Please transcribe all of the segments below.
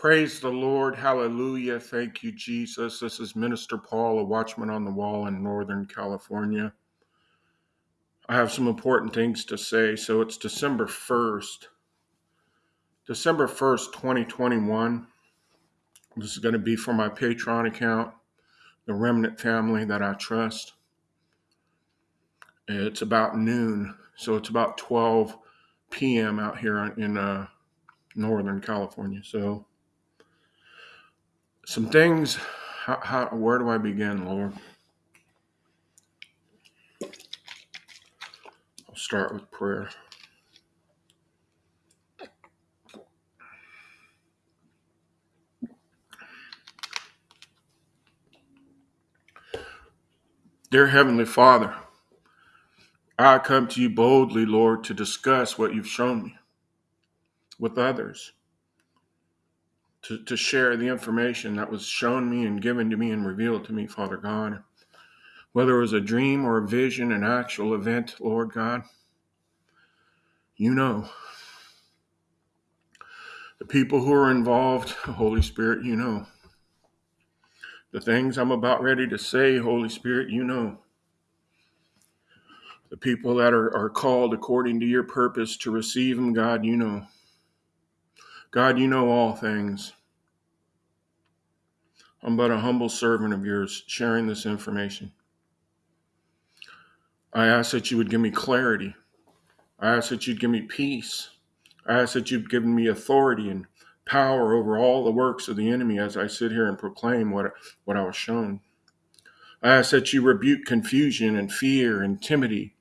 Praise the Lord. Hallelujah. Thank you, Jesus. This is Minister Paul, a watchman on the wall in Northern California. I have some important things to say. So it's December 1st. December 1st, 2021. This is going to be for my Patreon account, the Remnant family that I trust. It's about noon. So it's about 12 p.m. out here in uh, Northern California. So some things. How, how, where do I begin, Lord? I'll start with prayer. Dear Heavenly Father, I come to you boldly, Lord, to discuss what you've shown me with others to, to share the information that was shown me and given to me and revealed to me, Father God. Whether it was a dream or a vision, an actual event, Lord God, you know. The people who are involved, Holy Spirit, you know. The things I'm about ready to say, Holy Spirit, you know. The people that are, are called according to your purpose to receive them, God, you know. God, you know all things. I'm but a humble servant of yours sharing this information. I ask that you would give me clarity. I ask that you'd give me peace. I ask that you've given me authority and power over all the works of the enemy as I sit here and proclaim what, what I was shown. I ask that you rebuke confusion and fear and timidity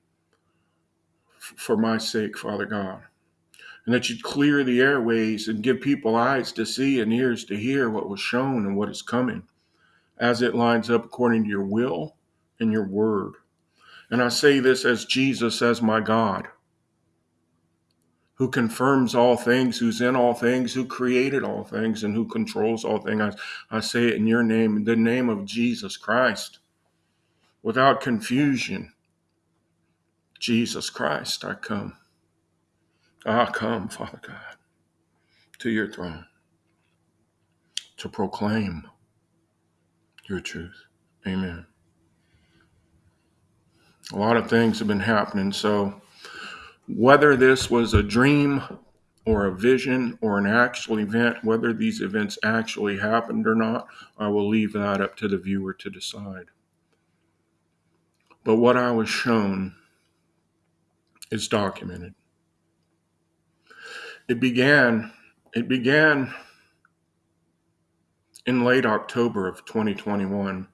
for my sake, Father God and that you'd clear the airways and give people eyes to see and ears to hear what was shown and what is coming as it lines up according to your will and your word. And I say this as Jesus, as my God, who confirms all things, who's in all things, who created all things, and who controls all things. I, I say it in your name, in the name of Jesus Christ, without confusion. Jesus Christ, I come. I come, Father God, to your throne to proclaim your truth. Amen. A lot of things have been happening. So, whether this was a dream or a vision or an actual event, whether these events actually happened or not, I will leave that up to the viewer to decide. But what I was shown is documented. It began it began in late October of 2021.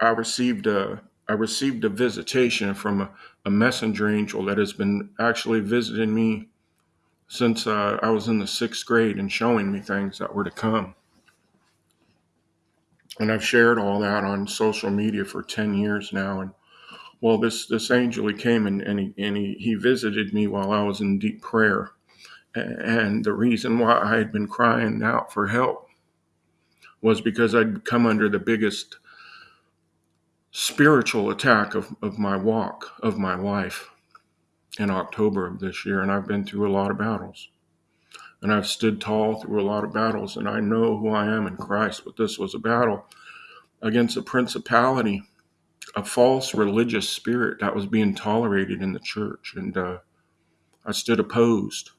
I received a I received a visitation from a, a messenger angel that has been actually visiting me since uh, I was in the sixth grade and showing me things that were to come. And I've shared all that on social media for 10 years now. And well, this, this angel, he came and, and, he, and he, he visited me while I was in deep prayer. And the reason why I had been crying out for help was because I'd come under the biggest spiritual attack of, of my walk, of my life in October of this year. And I've been through a lot of battles. And I've stood tall through a lot of battles. And I know who I am in Christ. But this was a battle against a principality, a false religious spirit that was being tolerated in the church. And uh, I stood opposed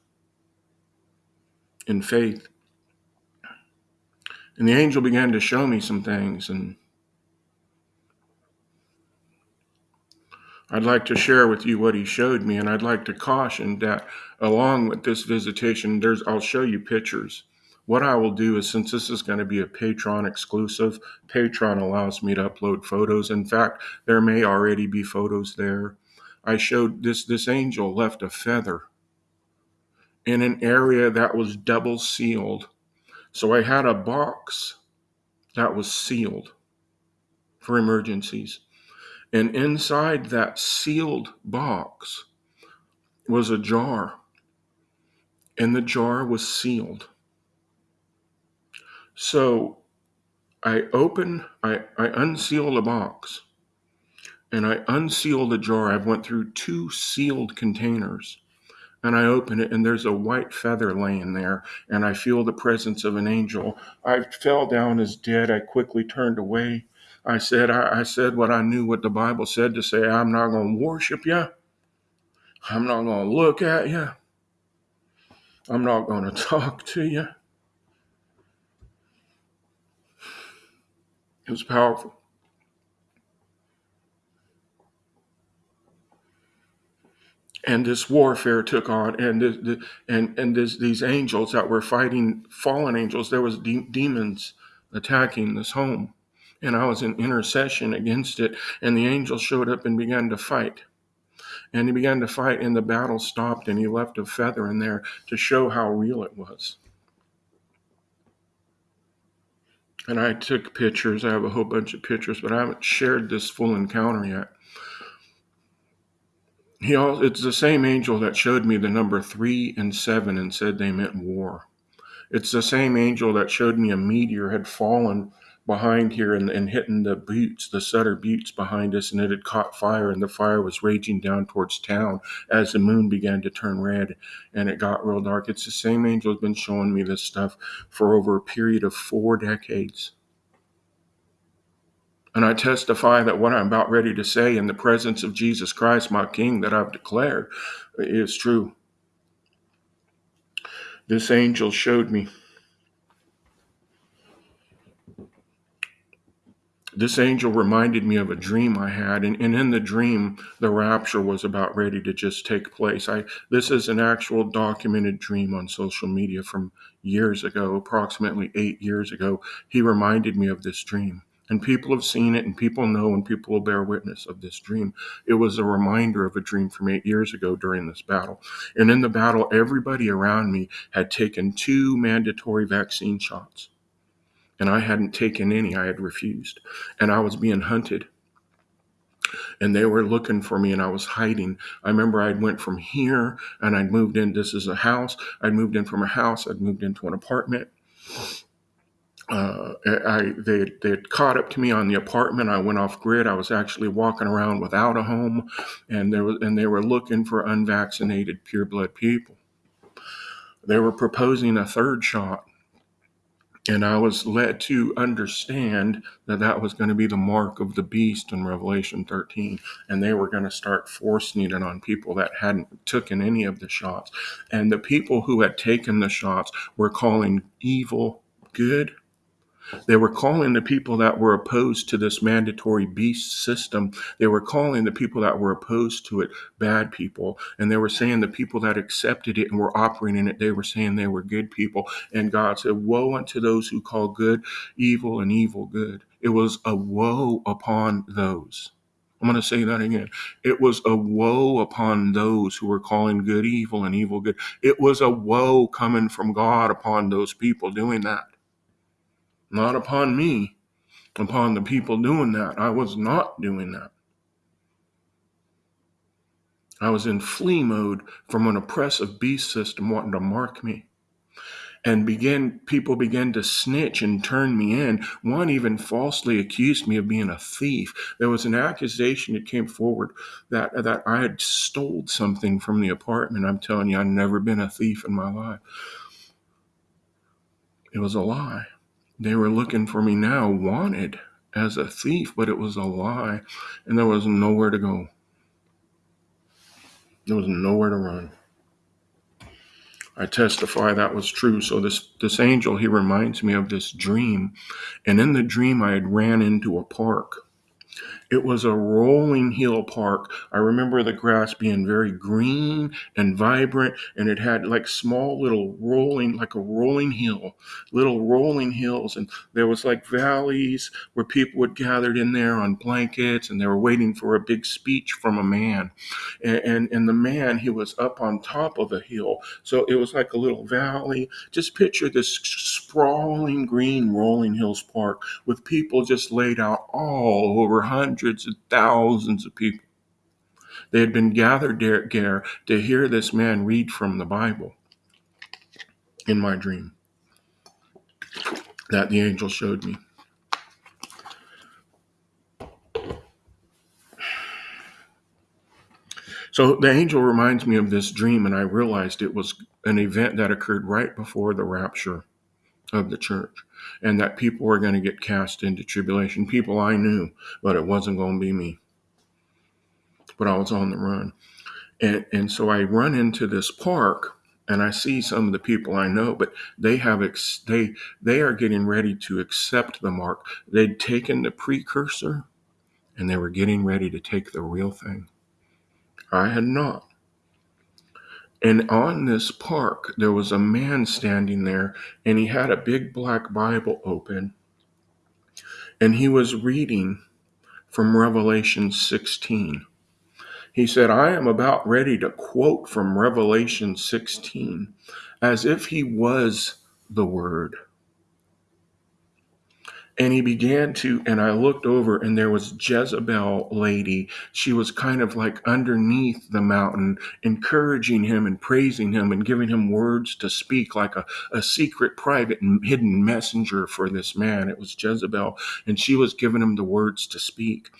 in faith. And the angel began to show me some things. And I'd like to share with you what he showed me, and I'd like to caution that along with this visitation, there's I'll show you pictures. What I will do is since this is going to be a Patreon exclusive, Patreon allows me to upload photos. In fact, there may already be photos there. I showed this this angel left a feather in an area that was double sealed. So I had a box that was sealed for emergencies. And inside that sealed box was a jar, and the jar was sealed. So I open, I, I unseal the box, and I unseal the jar. I've went through two sealed containers, and I open it, and there's a white feather laying there, and I feel the presence of an angel. I fell down as dead. I quickly turned away. I said, I, I said what I knew what the Bible said to say. I'm not going to worship you. I'm not going to look at you. I'm not going to talk to you. It was powerful. And this warfare took on and the, and and this, these angels that were fighting fallen angels there was de- demons attacking this home. And i was in intercession against it and the angel showed up and began to fight. And he began to fight and the battle stopped and he left a feather in there to show how real it was. And i took pictures i have a whole bunch of pictures but i haven't shared this full encounter yet He it's the same angel that showed me the number three and seven and said they meant war. It's the same angel that showed me a meteor had fallen behind here and, and hitting the buttes, the Sutter buttes behind us, and it had caught fire, and the fire was raging down towards town as the moon began to turn red and it got real dark. It's the same angel has been showing me this stuff for over a period of four decades. And I testify that what I'm about ready to say in the presence of Jesus Christ, my King, that I've declared, is true. This angel showed me. This angel reminded me of a dream I had, and, and in the dream, the rapture was about ready to just take place. I this is an actual documented dream on social media from years ago, approximately eight years ago. He reminded me of this dream. And people have seen it, and people know, and people will bear witness of this dream. It was a reminder of a dream from eight years ago during this battle. And in the battle, everybody around me had taken two mandatory vaccine shots. And I hadn't taken any, I had refused. And I was being hunted. And they were looking for me, and I was hiding. I remember I'd went from here, and I'd moved in. This is a house. I'd moved in from a house. I'd moved into an apartment uh, I they they caught up to me on the apartment. I went off grid. I was actually walking around without a home, and there was and they were looking for unvaccinated pure blood people. They were proposing a third shot, and I was led to understand that that was going to be the mark of the beast in Revelation 13, and they were going to start forcing it on people that hadn't taken any of the shots, and the people who had taken the shots were calling evil good they were calling the people that were opposed to this mandatory beast system, they were calling the people that were opposed to it bad people. And they were saying the people that accepted it and were operating in it, they were saying they were good people. And God said, Woe unto those who call good evil and evil good. It was a woe upon those. I'm going to say that again. It was a woe upon those who were calling good evil and evil good. It was a woe coming from God upon those people doing that not upon me, upon the people doing that. I was not doing that. I was in flee mode from an oppressive beast system wanting to mark me. And begin people began to snitch and turn me in. One even falsely accused me of being a thief. There was an accusation that came forward that that I had stole something from the apartment. I'm telling you, I've never been a thief in my life. It was a lie. They were looking for me now, wanted as a thief, but it was a lie, and there was nowhere to go. There was nowhere to run. I testify that was true. So this this angel, he reminds me of this dream, and in the dream I had ran into a park it was a rolling hill park. I remember the grass being very green and vibrant, and it had like small little rolling, like a rolling hill, little rolling hills. And there was like valleys where people would gathered in there on blankets and they were waiting for a big speech from a man. And, and, and the man, he was up on top of a hill. So it was like a little valley. Just picture this sprawling green rolling hills park with people just laid out all over hundreds hundreds of thousands of people. They had been gathered there to hear this man read from the Bible in my dream that the angel showed me. So the angel reminds me of this dream, and I realized it was an event that occurred right before the rapture of the church, and that people were going to get cast into tribulation. People I knew, but it wasn't going to be me. But I was on the run. And, and so I run into this park and I see some of the people I know, but they have ex- they they are getting ready to accept the mark. They'd taken the precursor, and they were getting ready to take the real thing. I had not. And on this park, there was a man standing there, and he had a big black Bible open, and he was reading from Revelation 16. He said, I am about ready to quote from Revelation 16 as if he was the Word. And he began to, and I looked over, and there was Jezebel lady. She was kind of like underneath the mountain, encouraging him and praising him and giving him words to speak, like a, a secret, private, and hidden messenger for this man. It was Jezebel, and she was giving him the words to speak.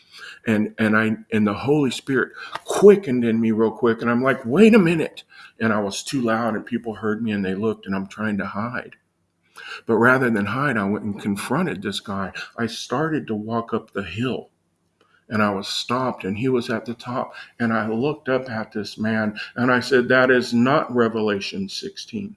And and I and the Holy Spirit quickened in me real quick, and I'm like, wait a minute. And I was too loud, and people heard me, and they looked, and I'm trying to hide. But rather than hide, I went and confronted this guy. I started to walk up the hill and I was stopped and he was at the top. And I looked up at this man and I said, That is not Revelation 16.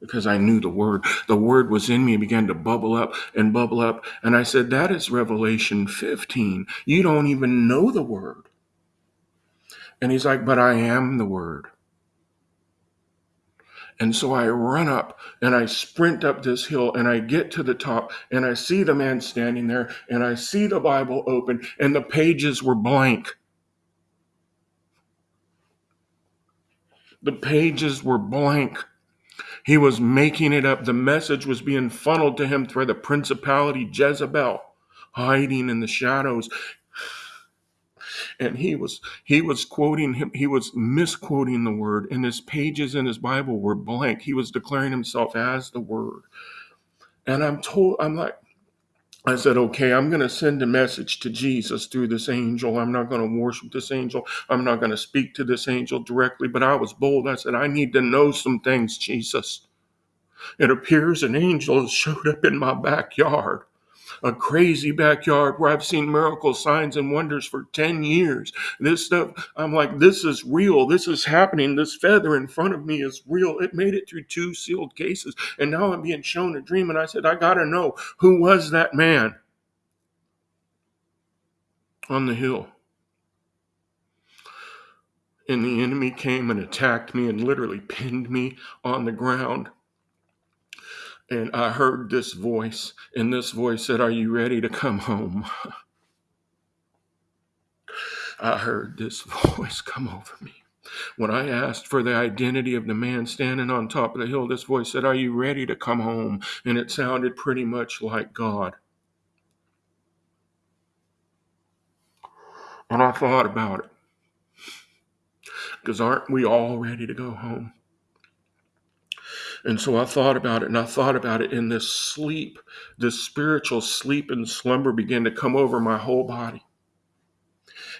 Because I knew the word. The word was in me and began to bubble up and bubble up. And I said, That is Revelation 15. You don't even know the word. And he's like, But I am the word. And so I run up and I sprint up this hill and I get to the top and I see the man standing there and I see the Bible open and the pages were blank. The pages were blank. He was making it up. The message was being funneled to him through the principality Jezebel, hiding in the shadows and he was he was quoting him he was misquoting the word and his pages in his bible were blank he was declaring himself as the word and i'm told i'm like I said, okay, I'm going to send a message to Jesus through this angel. I'm not going to worship this angel. I'm not going to speak to this angel directly, but I was bold. I said, I need to know some things, Jesus. It appears an angel has showed up in my backyard a crazy backyard where I've seen miracle signs and wonders for 10 years. This stuff, I'm like, this is real. This is happening. This feather in front of me is real. It made it through two sealed cases. And now I'm being shown a dream. And I said, I got to know who was that man on the hill? And the enemy came and attacked me and literally pinned me on the ground and I heard this voice, and this voice said, Are you ready to come home? I heard this voice come over me. When I asked for the identity of the man standing on top of the hill, this voice said, Are you ready to come home? And it sounded pretty much like God. And I thought about it. Because aren't we all ready to go home? And so I thought about it and I thought about it in this sleep, this spiritual sleep and slumber began to come over my whole body.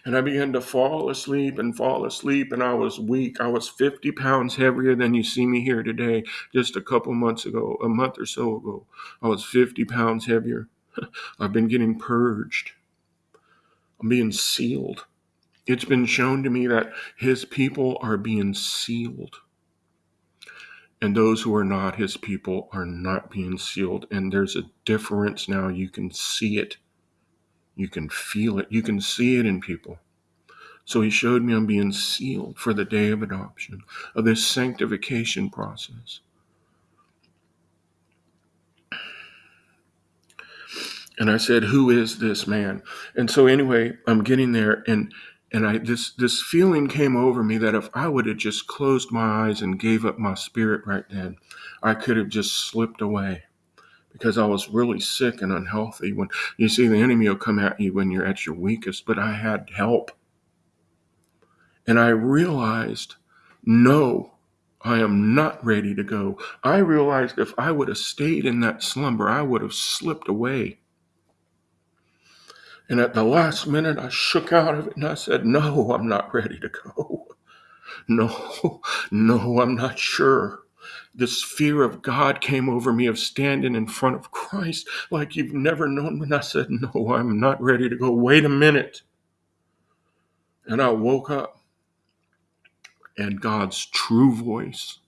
And I began to fall asleep and fall asleep, and I was weak. I was 50 pounds heavier than you see me here today, just a couple months ago, a month or so ago. I was 50 pounds heavier. I've been getting purged, I'm being sealed. It's been shown to me that his people are being sealed and those who are not his people are not being sealed. And there's a difference now. You can see it, you can feel it, you can see it in people. So he showed me I'm being sealed for the day of adoption, of this sanctification process. And I said, Who is this man? And so, anyway, I'm getting there, and and I this this feeling came over me that if I would have just closed my eyes and gave up my spirit right then, I could have just slipped away because I was really sick and unhealthy. When you see the enemy will come at you when you're at your weakest, but I had help. And I realized, no, I am not ready to go. I realized if I would have stayed in that slumber, I would have slipped away. And at the last minute, I shook out of it and I said, No, I'm not ready to go. No, no, I'm not sure. This fear of God came over me of standing in front of Christ like you've never known. And I said, No, I'm not ready to go. Wait a minute. And I woke up and God's true voice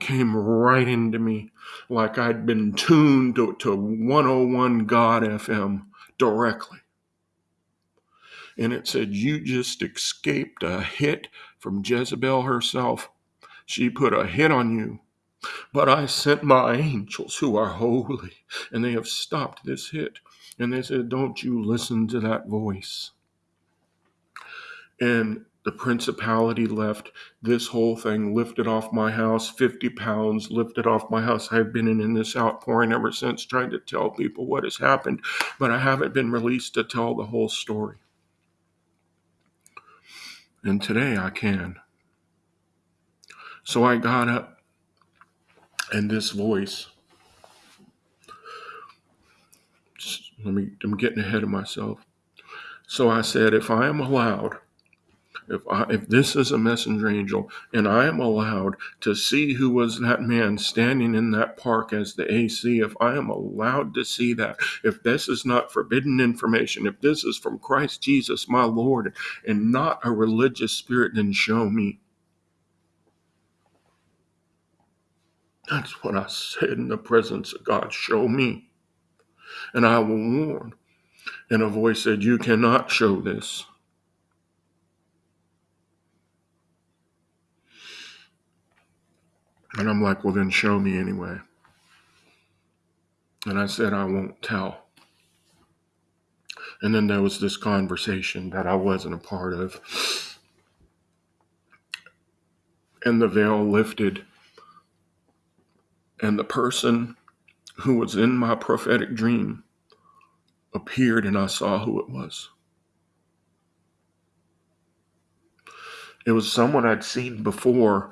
came right into me like I'd been tuned to, to 101 God FM directly. And it said, You just escaped a hit from Jezebel herself. She put a hit on you. But I sent my angels who are holy, and they have stopped this hit. And they said, Don't you listen to that voice. And the principality left. This whole thing lifted off my house, 50 pounds lifted off my house. I've been in, in this outpouring ever since, trying to tell people what has happened, but I haven't been released to tell the whole story. And today I can. So I got up, and this voice. Let me. I'm getting ahead of myself. So I said, if I am allowed if I, if this is a messenger angel and I am allowed to see who was that man standing in that park as the AC, if I am allowed to see that, if this is not forbidden information, if this is from Christ Jesus, my Lord, and not a religious spirit, then show me. That's what I said in the presence of God. Show me. And I will warn. And a voice said, You cannot show this. And I'm like, well, then show me anyway. And I said, I won't tell. And then there was this conversation that I wasn't a part of. And the veil lifted. And the person who was in my prophetic dream appeared, and I saw who it was. It was someone I'd seen before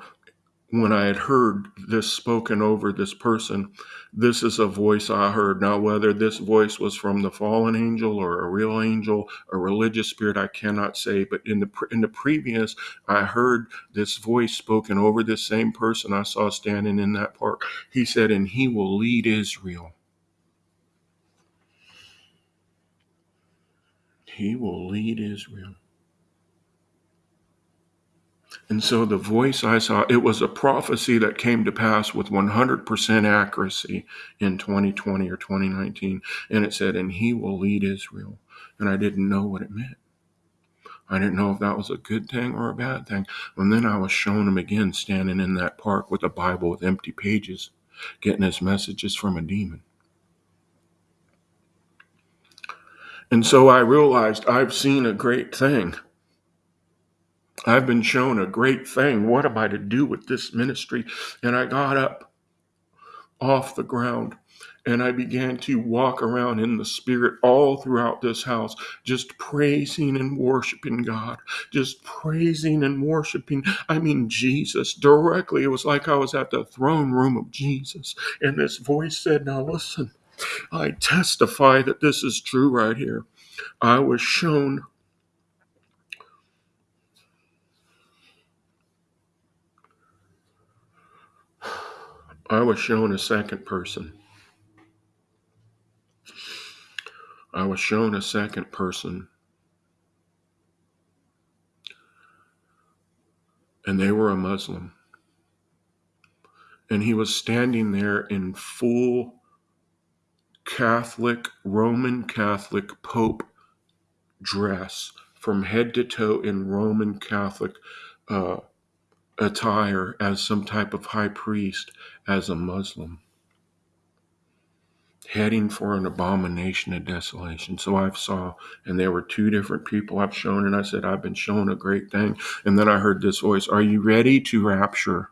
when I had heard this spoken over this person, this is a voice I heard. Now, whether this voice was from the fallen angel or a real angel, a religious spirit, I cannot say. But in the in the previous, I heard this voice spoken over this same person I saw standing in that park. He said, "And he will lead Israel." He will lead Israel. And so the voice I saw, it was a prophecy that came to pass with 100% accuracy in 2020 or 2019. And it said, and he will lead Israel. And I didn't know what it meant. I didn't know if that was a good thing or a bad thing. And then I was shown him again standing in that park with a Bible with empty pages, getting his messages from a demon. And so I realized I've seen a great thing. I've been shown a great thing. What am I to do with this ministry? And I got up off the ground and I began to walk around in the spirit all throughout this house, just praising and worshiping God, just praising and worshiping. I mean, Jesus directly. It was like I was at the throne room of Jesus. And this voice said, Now listen, I testify that this is true right here. I was shown I was shown a second person. I was shown a second person. And they were a Muslim. And he was standing there in full Catholic, Roman Catholic Pope dress from head to toe in Roman Catholic uh, attire as some type of high priest, as a Muslim, heading for an abomination of desolation. So I saw, and there were two different people I've shown, and I said, I've been shown a great thing. And then I heard this voice, Are you ready to rapture?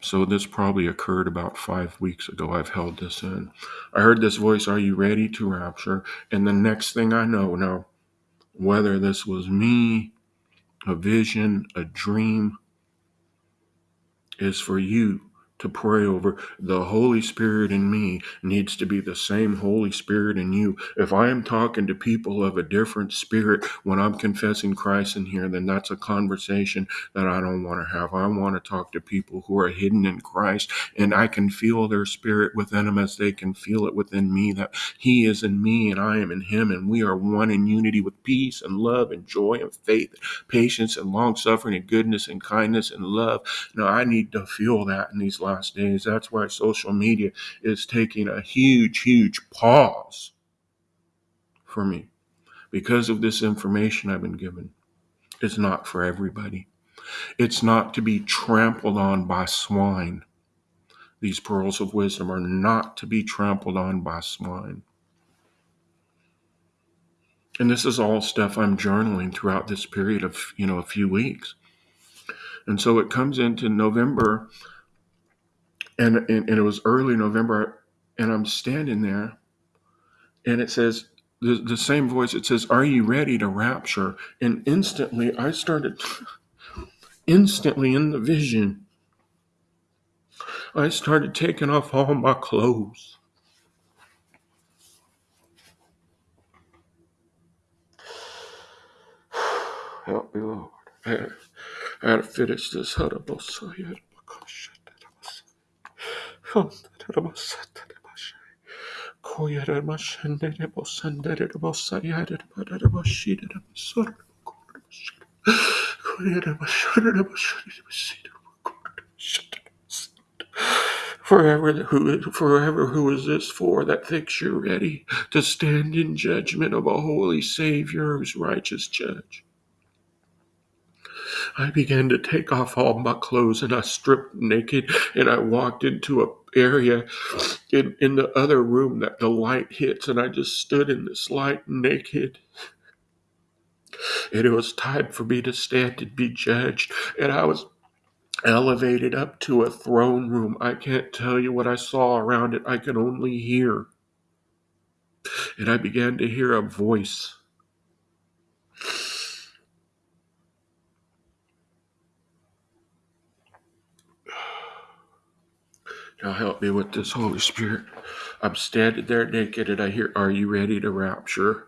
So this probably occurred about five weeks ago. I've held this in. I heard this voice, Are you ready to rapture? And the next thing I know, now, whether this was me, a vision, a dream, is for you to pray over. The Holy Spirit in me needs to be the same Holy Spirit in you. If I am talking to people of a different spirit when I'm confessing Christ in here, then that's a conversation that I don't want to have. I want to talk to people who are hidden in Christ and I can feel their spirit within them as they can feel it within me that He is in me and I am in Him and we are one in unity with peace and love and joy and faith, patience and long suffering and goodness and kindness and love. Now, I need to feel that in these last days. That's why social media is taking a huge, huge pause for me because of this information I've been given. It's not for everybody. It's not to be trampled on by swine. These pearls of wisdom are not to be trampled on by swine. And this is all stuff I'm journaling throughout this period of, you know, a few weeks. And so it comes into November and, and, and it was early November and I'm standing there and it says the, the same voice it says are you ready to rapture? And instantly i started instantly in the vision i started taking off all my clothes. Help me lord. I had, I had to finish this Koyere mashendere bosandere Forever who forever who is this for that thinks you're ready to stand in judgment of a holy Savior who's righteous judge? I began to take off all my clothes and I stripped naked and I walked into a area in, in the other room that the light hits and I just stood in this light naked. And it was time for me to stand and be judged. And I was elevated up to a throne room. I can't tell you what I saw around it. I can only hear. And I began to hear a voice. Now help me with this Holy Spirit. I'm standing there naked and I hear, Are you ready to rapture?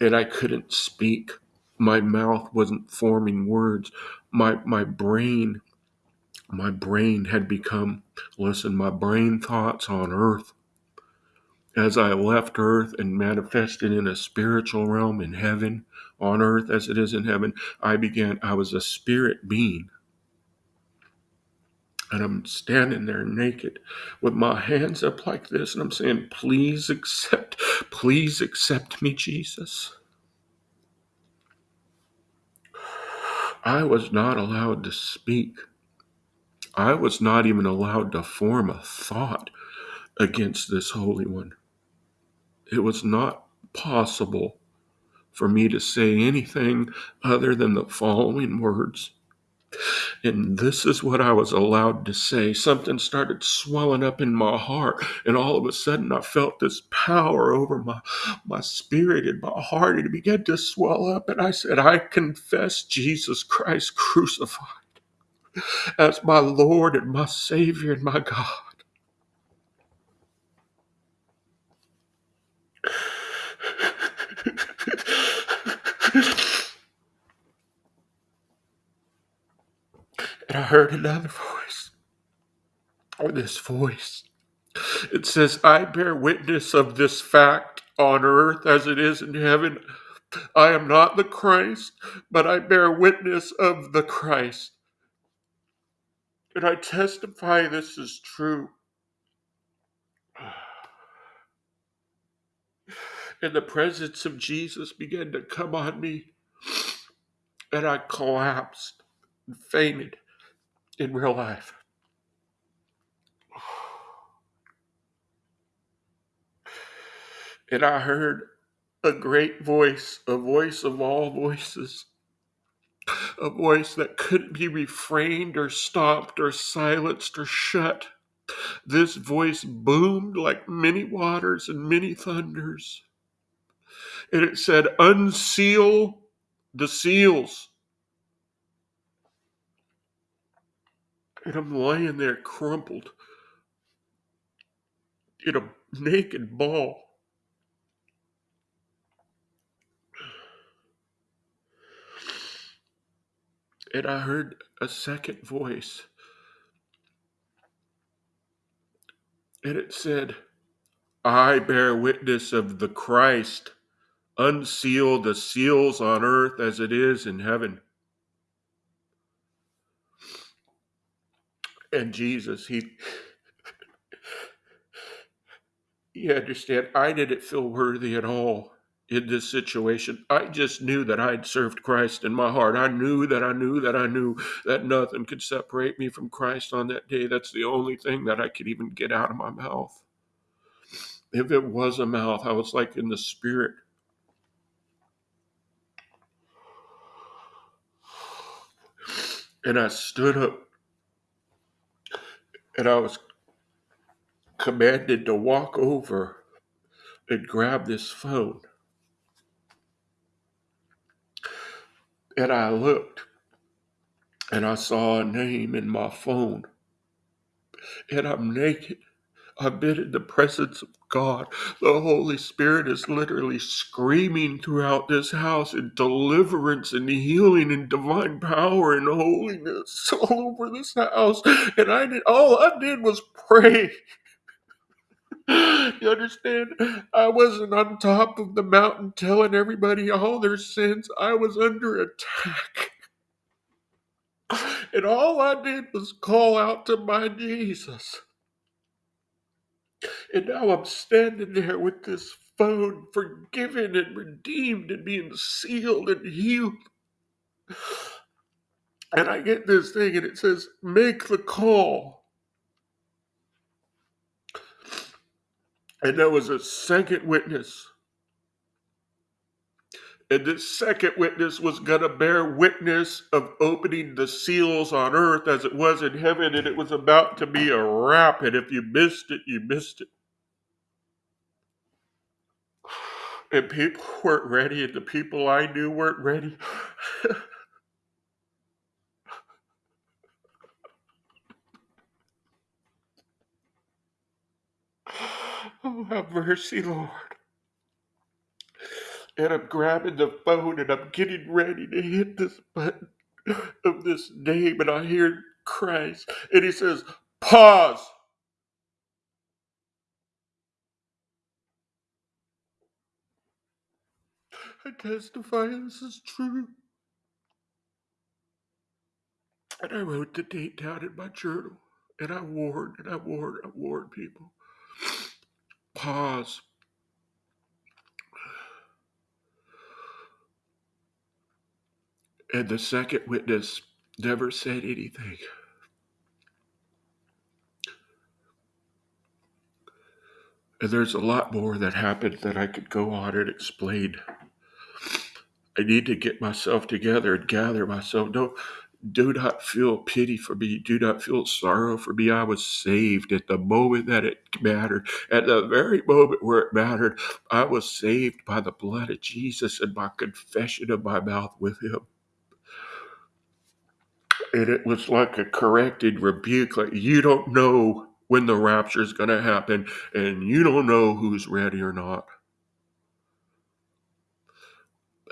And I couldn't speak. My mouth wasn't forming words. My my brain, my brain had become, listen, my brain thoughts on earth as I left earth and manifested in a spiritual realm in heaven, on earth as it is in heaven, I began, I was a spirit being. And I'm standing there naked with my hands up like this, and I'm saying, Please accept, please accept me, Jesus. I was not allowed to speak. I was not even allowed to form a thought against this Holy One. It was not possible for me to say anything other than the following words and this is what I was allowed to say. Something started swelling up in my heart, and all of a sudden I felt this power over my, my spirit and my heart, and it began to swell up. And I said, I confess Jesus Christ crucified as my Lord and my Savior and my God. And I heard another voice, or this voice. It says, I bear witness of this fact on earth as it is in heaven. I am not the Christ, but I bear witness of the Christ. And I testify this is true. And the presence of Jesus began to come on me, and I collapsed and fainted in real life. And I heard a great voice, a voice of all voices, a voice that couldn't be refrained or stopped or silenced or shut. This voice boomed like many waters and many thunders. And it said, Unseal the seals. And I'm lying there crumpled in a naked ball. And I heard a second voice. And it said, I bear witness of the Christ. Unseal the seals on earth as it is in heaven. And Jesus, he you understand, I didn't feel worthy at all in this situation. I just knew that I'd served Christ in my heart. I knew that I knew that I knew that nothing could separate me from Christ on that day. That's the only thing that I could even get out of my mouth. If it was a mouth, I was like in the spirit. And I stood up and I was commanded to walk over and grab this phone. And I looked and I saw a name in my phone. And I'm naked. I've been in the presence of God. The Holy Spirit is literally screaming throughout this house in deliverance and healing and divine power and holiness all over this house. And I did all I did was pray. You understand? I wasn't on top of the mountain telling everybody all their sins. I was under attack. And all I did was call out to my Jesus. And now I'm standing there with this phone, forgiven and redeemed and being sealed and healed. And I get this thing and it says, make the call. And there was a second witness. And the second witness was going to bear witness of opening the seals on earth as it was in heaven. And it was about to be a wrap. And if you missed it, you missed it. And people weren't ready, and the people I knew weren't ready. oh, have mercy, Lord. And I'm grabbing the phone and I'm getting ready to hit this button of this name, and I hear Christ, and he says, Pause. I testify this is true. And I wrote the date down in my journal, and I warned, and I warned, and I warned people. Pause. And the second witness never said anything. And there's a lot more that happened that I could go on and explain. I need to get myself together and gather myself. Don't do not feel pity for me. Do not feel sorrow for me. I was saved at the moment that it mattered. At the very moment where it mattered, I was saved by the blood of Jesus and my confession of my mouth with Him. And it was like a corrected rebuke, like, you don't know when the rapture is going to happen, and you don't know who's ready or not.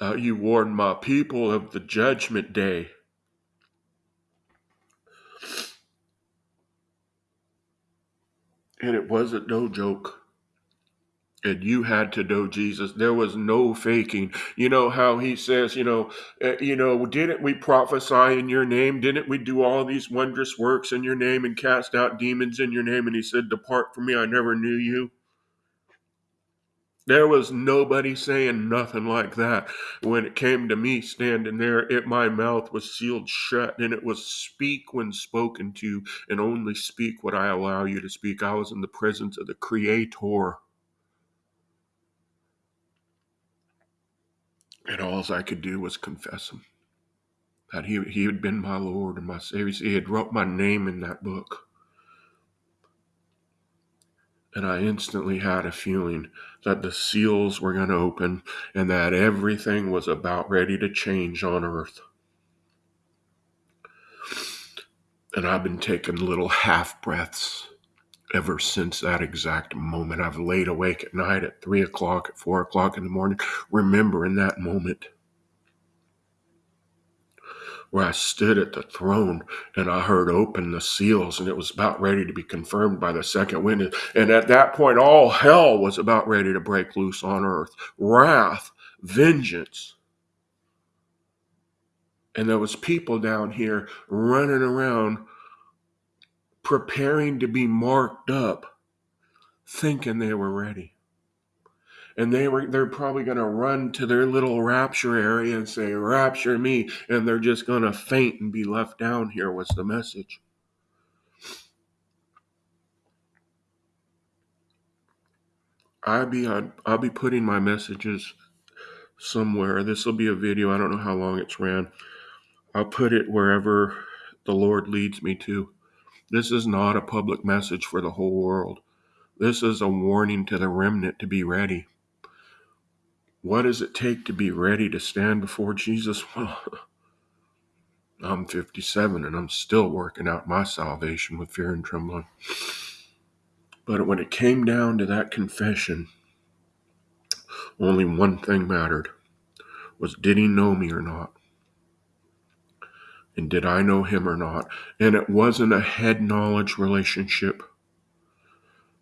Uh, you warned my people of the judgment day. And it wasn't no joke. And you had to know Jesus. There was no faking. You know how he says, you know, uh, you know, didn't we prophesy in your name? Didn't we do all these wondrous works in your name and cast out demons in your name? And he said, Depart from me, I never knew you. There was nobody saying nothing like that. When it came to me standing there, it my mouth was sealed shut, and it was speak when spoken to, and only speak what I allow you to speak. I was in the presence of the Creator. And all I could do was confess him. That he, he had been my Lord and my Savior. He had wrote my name in that book. And I instantly had a feeling that the seals were going to open and that everything was about ready to change on earth. And I've been taking little half breaths ever since that exact moment. I've laid awake at night at three o'clock, at four o'clock in the morning, remembering that moment where I stood at the throne and I heard open the seals and it was about ready to be confirmed by the second witness. And at that point, all hell was about ready to break loose on earth wrath, vengeance. And there was people down here running around preparing to be marked up, thinking they were ready. And they were they're probably gonna run to their little rapture area and say, Rapture me, and they're just gonna faint and be left down here was the message. I'll be on I'll be putting my messages somewhere. This will be a video. I don't know how long it's ran. I'll put it wherever the Lord leads me to. This is not a public message for the whole world. This is a warning to the remnant to be ready. What does it take to be ready to stand before Jesus? Well, I'm 57 and I'm still working out my salvation with fear and trembling. But when it came down to that confession, only one thing mattered was did he know me or not? And did I know him or not? And it wasn't a head knowledge relationship.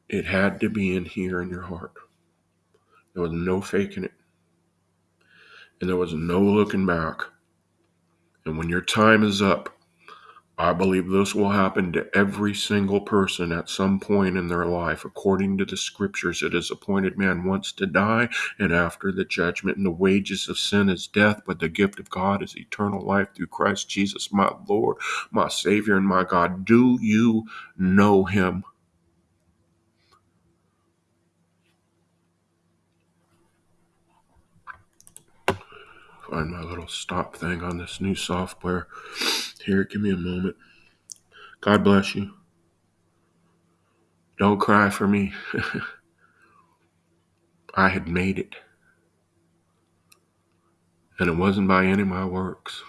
It had to be in here in your heart. There was no faking it. And there was no looking back. And when your time is up, I believe this will happen to every single person at some point in their life. According to the scriptures, it is appointed man once to die, and after the judgment, and the wages of sin is death, but the gift of God is eternal life through Christ Jesus, my Lord, my Savior, and my God. Do you know him? Find my little stop thing on this new software. Here, give me a moment. God bless you. Don't cry for me. I had made it. And it wasn't by any of my works.